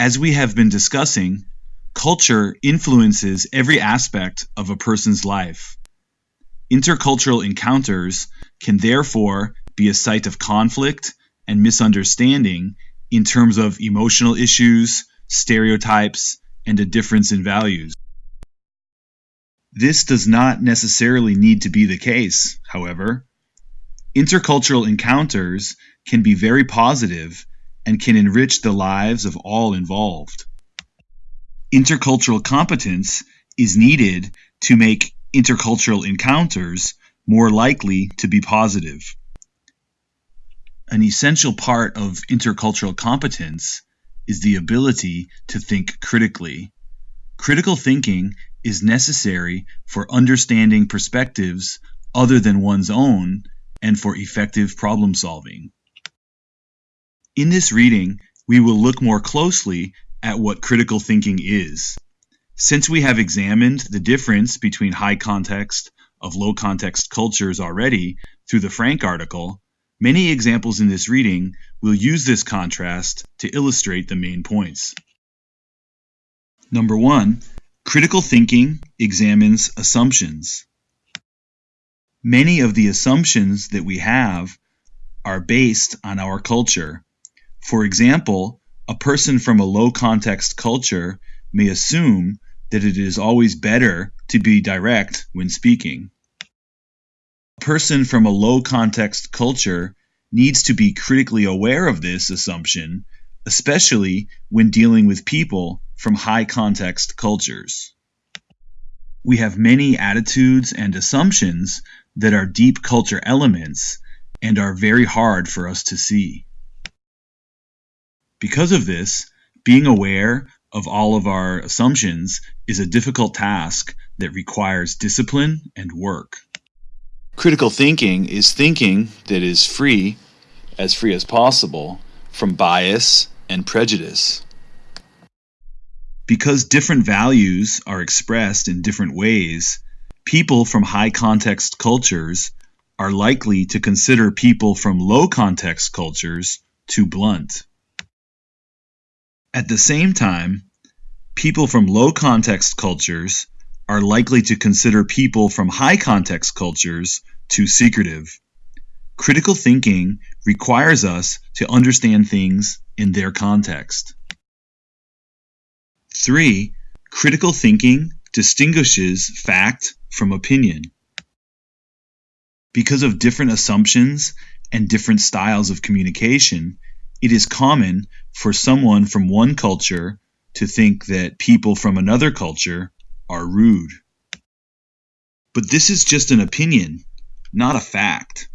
As we have been discussing, culture influences every aspect of a person's life. Intercultural encounters can therefore be a site of conflict and misunderstanding in terms of emotional issues, stereotypes, and a difference in values. This does not necessarily need to be the case, however. Intercultural encounters can be very positive and can enrich the lives of all involved. Intercultural competence is needed to make intercultural encounters more likely to be positive. An essential part of intercultural competence is the ability to think critically. Critical thinking is necessary for understanding perspectives other than one's own and for effective problem solving. In this reading, we will look more closely at what critical thinking is. Since we have examined the difference between high context of low context cultures already through the Frank article, many examples in this reading will use this contrast to illustrate the main points. Number one, critical thinking examines assumptions. Many of the assumptions that we have are based on our culture. For example, a person from a low context culture may assume that it is always better to be direct when speaking. A person from a low context culture needs to be critically aware of this assumption, especially when dealing with people from high context cultures. We have many attitudes and assumptions that are deep culture elements and are very hard for us to see. Because of this, being aware of all of our assumptions is a difficult task that requires discipline and work. Critical thinking is thinking that is free, as free as possible, from bias and prejudice. Because different values are expressed in different ways, people from high context cultures are likely to consider people from low context cultures too blunt. At the same time, people from low context cultures are likely to consider people from high context cultures too secretive. Critical thinking requires us to understand things in their context. 3. Critical thinking distinguishes fact from opinion. Because of different assumptions and different styles of communication, it is common for someone from one culture to think that people from another culture are rude. But this is just an opinion, not a fact.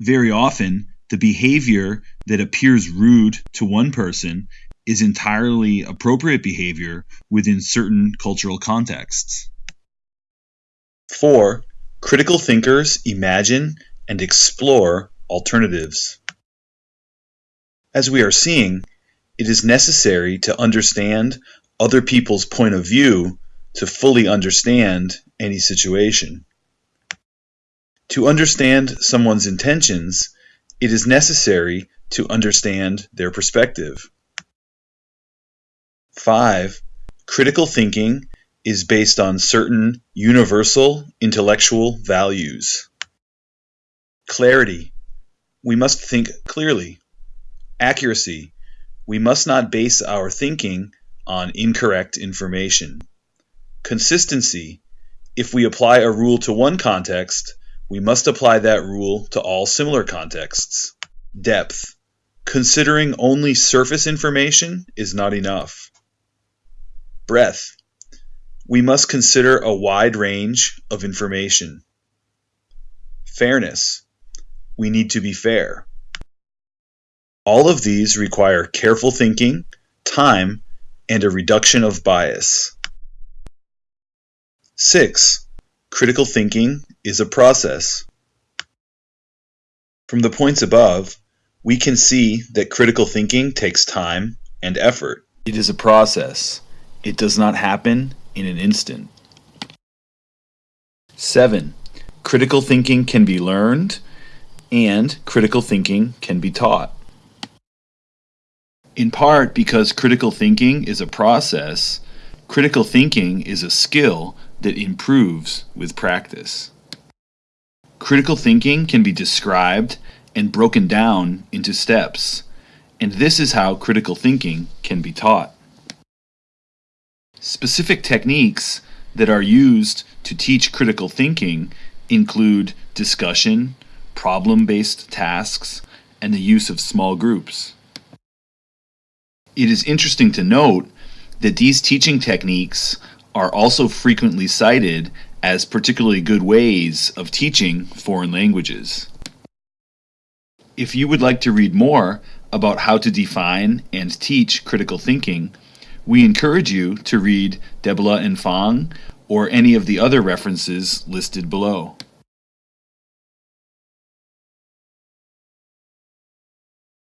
Very often, the behavior that appears rude to one person is entirely appropriate behavior within certain cultural contexts. 4. Critical thinkers imagine and explore alternatives. As we are seeing, it is necessary to understand other people's point of view to fully understand any situation. To understand someone's intentions, it is necessary to understand their perspective. 5. Critical thinking is based on certain universal intellectual values. Clarity. We must think clearly. Accuracy. We must not base our thinking on incorrect information. Consistency. If we apply a rule to one context, we must apply that rule to all similar contexts. Depth. Considering only surface information is not enough. Breadth. We must consider a wide range of information. Fairness. We need to be fair. All of these require careful thinking, time, and a reduction of bias. 6. Critical thinking is a process. From the points above, we can see that critical thinking takes time and effort. It is a process. It does not happen in an instant. 7. Critical thinking can be learned, and critical thinking can be taught. In part because critical thinking is a process, critical thinking is a skill that improves with practice. Critical thinking can be described and broken down into steps, and this is how critical thinking can be taught. Specific techniques that are used to teach critical thinking include discussion, problem-based tasks, and the use of small groups. It is interesting to note that these teaching techniques are also frequently cited as particularly good ways of teaching foreign languages. If you would like to read more about how to define and teach critical thinking, we encourage you to read Debla and Fong or any of the other references listed below.